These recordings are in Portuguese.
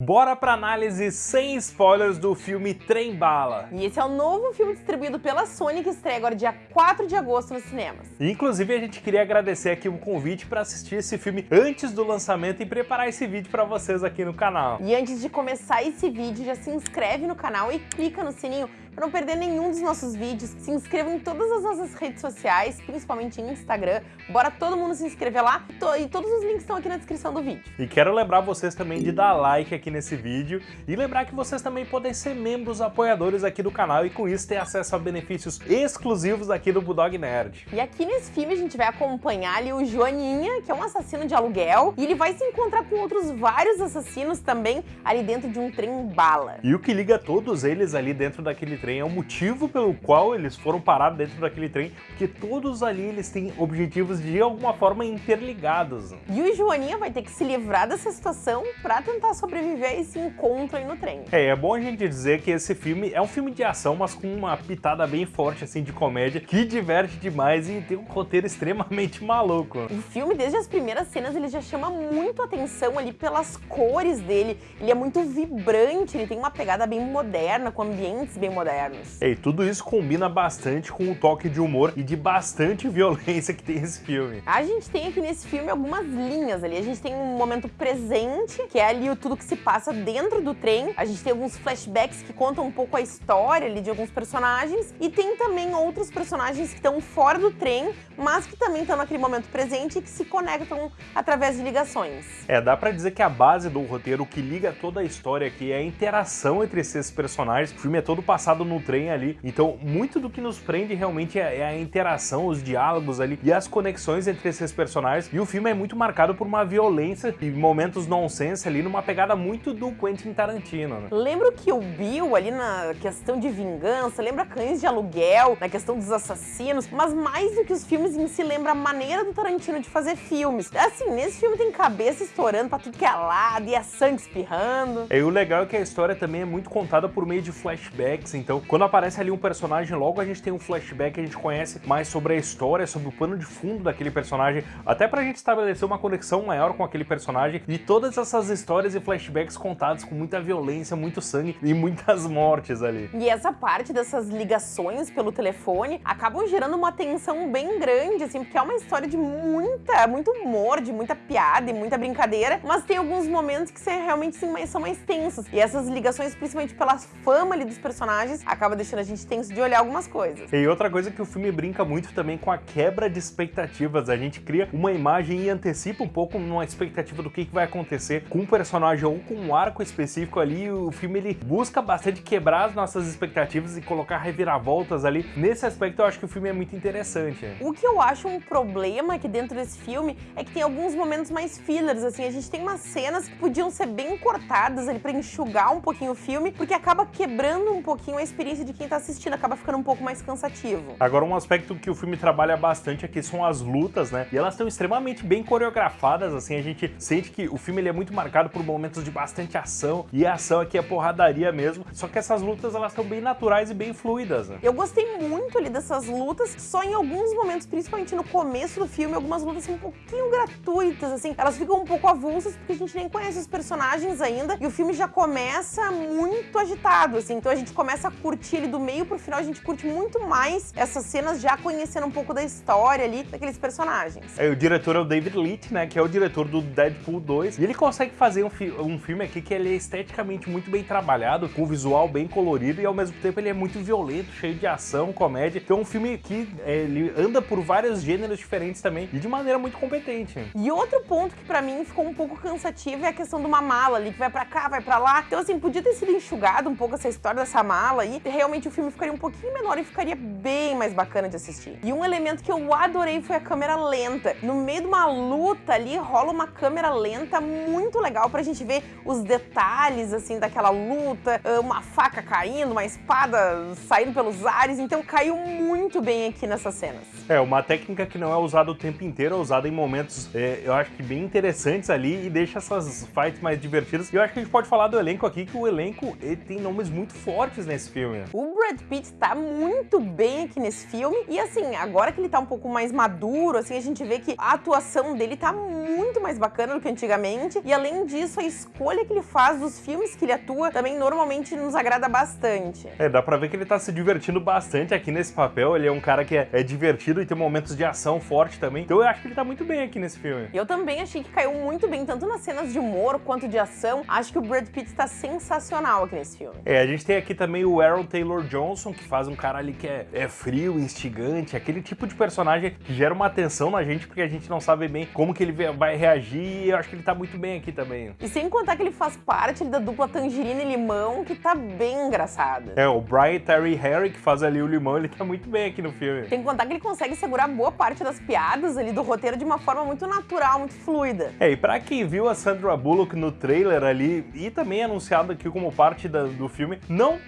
Bora pra análise sem spoilers do filme Trem Bala. E esse é o novo filme distribuído pela Sony que estreia agora dia 4 de agosto nos cinemas. Inclusive a gente queria agradecer aqui o convite para assistir esse filme antes do lançamento e preparar esse vídeo para vocês aqui no canal. E antes de começar esse vídeo, já se inscreve no canal e clica no sininho para não perder nenhum dos nossos vídeos. Se inscreva em todas as nossas redes sociais, principalmente em Instagram. Bora todo mundo se inscrever lá e todos os links estão aqui na descrição do vídeo. E quero lembrar vocês também de dar like aqui nesse vídeo e lembrar que vocês também podem ser membros apoiadores aqui do canal e com isso ter acesso a benefícios exclusivos aqui do Bulldog Nerd. E aqui nesse filme a gente vai acompanhar ali o Joaninha, que é um assassino de aluguel, e ele vai se encontrar com outros vários assassinos também ali dentro de um trem bala. E o que liga todos eles ali dentro daquele trem trem, é o motivo pelo qual eles foram parados dentro daquele trem, porque todos ali eles têm objetivos de alguma forma interligados. E o Joaninha vai ter que se livrar dessa situação para tentar sobreviver a esse encontro aí no trem. É, é bom a gente dizer que esse filme é um filme de ação, mas com uma pitada bem forte assim de comédia, que diverte demais e tem um roteiro extremamente maluco. O filme, desde as primeiras cenas, ele já chama muito atenção ali pelas cores dele. Ele é muito vibrante, ele tem uma pegada bem moderna, com ambientes bem modernos. E tudo isso combina bastante com o toque de humor e de bastante violência que tem esse filme. A gente tem aqui nesse filme algumas linhas ali. A gente tem um momento presente, que é ali o tudo que se passa dentro do trem. A gente tem alguns flashbacks que contam um pouco a história ali de alguns personagens. E tem também outros personagens que estão fora do trem, mas que também estão naquele momento presente e que se conectam através de ligações. É, dá pra dizer que a base do roteiro, o que liga toda a história aqui é a interação entre esses personagens. O filme é todo passado no trem ali. Então, muito do que nos prende realmente é, é a interação, os diálogos ali e as conexões entre esses personagens. E o filme é muito marcado por uma violência e momentos nonsense ali, numa pegada muito do Quentin Tarantino. Né? Lembro que o Bill ali na questão de vingança, lembra Cães de Aluguel, na questão dos assassinos, mas mais do que os filmes em si, lembra a maneira do Tarantino de fazer filmes. Assim, nesse filme tem cabeça estourando pra tudo que é lado e a sangue espirrando. E o legal é que a história também é muito contada por meio de flashbacks, então quando aparece ali um personagem, logo a gente tem um flashback, a gente conhece mais sobre a história, sobre o pano de fundo daquele personagem, até pra gente estabelecer uma conexão maior com aquele personagem e todas essas histórias e flashbacks contados com muita violência, muito sangue e muitas mortes ali. E essa parte dessas ligações pelo telefone acabam gerando uma tensão bem grande, assim, porque é uma história de muita, muito humor, de muita piada e muita brincadeira, mas tem alguns momentos que realmente sim, são mais tensos. E essas ligações, principalmente pela fama ali dos personagens, acaba deixando a gente tenso de olhar algumas coisas. E outra coisa que o filme brinca muito também com a quebra de expectativas. A gente cria uma imagem e antecipa um pouco uma expectativa do que, vai acontecer com um personagem ou com um arco específico ali. O filme ele busca bastante quebrar as nossas expectativas e colocar reviravoltas ali. Nesse aspecto eu acho que o filme é muito interessante. O que eu acho um problema aqui dentro desse filme é que tem alguns momentos mais fillers, assim, a gente tem umas cenas que podiam ser bem cortadas ali para enxugar um pouquinho o filme, porque acaba quebrando um pouquinho a experiência de quem tá assistindo, acaba ficando um pouco mais cansativo. Agora, um aspecto que o filme trabalha bastante aqui são as lutas, né? E elas estão extremamente bem coreografadas, assim, a gente sente que o filme ele é muito marcado por momentos de bastante ação, e a ação aqui é porradaria mesmo, só que essas lutas elas estão bem naturais e bem fluidas, né? Eu gostei muito ali dessas lutas, só em alguns momentos, principalmente no começo do filme, algumas lutas são um pouquinho gratuitas, assim, elas ficam um pouco avulsas porque a gente nem conhece os personagens ainda, e o filme já começa muito agitado, assim, então a gente começa a curtir ele do meio pro final, a gente curte muito mais essas cenas já conhecendo um pouco da história ali daqueles personagens. É, o diretor é o David Leitch, né, que é o diretor do Deadpool 2, e ele consegue fazer um, fi um filme aqui que ele é esteticamente muito bem trabalhado, com um visual bem colorido e ao mesmo tempo ele é muito violento, cheio de ação, comédia. Então é um filme que é, ele anda por vários gêneros diferentes também e de maneira muito competente. E outro ponto que pra mim ficou um pouco cansativo é a questão de uma mala ali, que vai pra cá, vai pra lá. Então assim, podia ter sido enxugado um pouco essa história dessa mala aí, realmente o filme ficaria um pouquinho menor e ficaria bem mais bacana de assistir. E um elemento que eu adorei foi a câmera lenta. No meio de uma luta ali, rola uma câmera lenta muito legal pra gente ver os detalhes, assim, daquela luta, ah, uma faca caindo, uma espada saindo pelos ares, então caiu muito bem aqui nessas cenas. É, uma técnica que não é usada o tempo inteiro, é usada em momentos, é, eu acho que bem interessantes ali e deixa essas fights mais divertidas. E eu acho que a gente pode falar do elenco aqui, que o elenco ele tem nomes muito fortes nesse filme filme. O Brad Pitt tá muito bem aqui nesse filme. E assim, agora que ele tá um pouco mais maduro, assim, a gente vê que a atuação dele tá muito mais bacana do que antigamente. E além disso, a escolha que ele faz dos filmes que ele atua também normalmente nos agrada bastante. É, dá pra ver que ele tá se divertindo bastante aqui nesse papel. Ele é um cara que é, é divertido e tem momentos de ação forte também. Então eu acho que ele tá muito bem aqui nesse filme. Eu também achei que caiu muito bem, tanto nas cenas de humor quanto de ação. Acho que o Brad Pitt tá sensacional aqui nesse filme. É, a gente tem aqui também o Aaron Taylor Johnson, que faz um cara ali que é, é frio, instigante, aquele tipo de personagem que gera uma atenção na gente, porque a gente não sabe bem como que ele vai reagir, e eu acho que ele tá muito bem aqui também. E sem contar que ele faz parte da dupla Tangerina e Limão, que tá bem engraçada. É, o Brian Terry Harry, que faz ali o Limão, ele tá muito bem aqui no filme. Tem que contar que ele consegue segurar boa parte das piadas ali do roteiro de uma forma muito natural, muito fluida. É, e pra quem viu a Sandra Bullock no trailer ali, e também anunciado aqui como parte da, do filme, não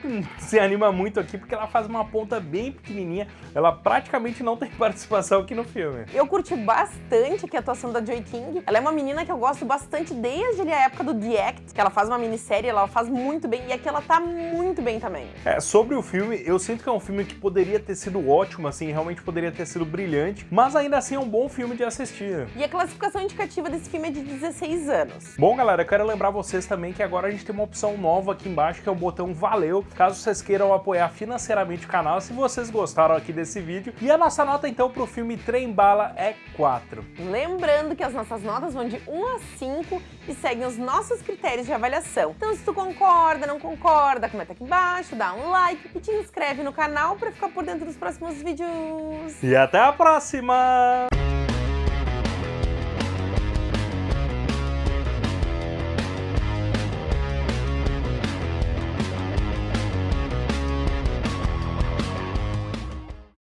se anima muito aqui, porque ela faz uma ponta bem pequenininha, ela praticamente não tem participação aqui no filme. Eu curti bastante aqui a atuação da Joy King, ela é uma menina que eu gosto bastante desde a época do The Act, que ela faz uma minissérie, ela faz muito bem, e aqui ela tá muito bem também. É, sobre o filme, eu sinto que é um filme que poderia ter sido ótimo, assim, realmente poderia ter sido brilhante, mas ainda assim é um bom filme de assistir. E a classificação indicativa desse filme é de 16 anos. Bom, galera, eu quero lembrar vocês também que agora a gente tem uma opção nova aqui embaixo, que é o botão Valeu, caso vocês queiram apoiar financeiramente o canal, se vocês gostaram aqui desse vídeo. E a nossa nota, então, pro filme Trem Bala é 4. Lembrando que as nossas notas vão de 1 a 5 e seguem os nossos critérios de avaliação. Então, se tu concorda, não concorda, comenta aqui embaixo, dá um like e te inscreve no canal para ficar por dentro dos próximos vídeos. E até a próxima!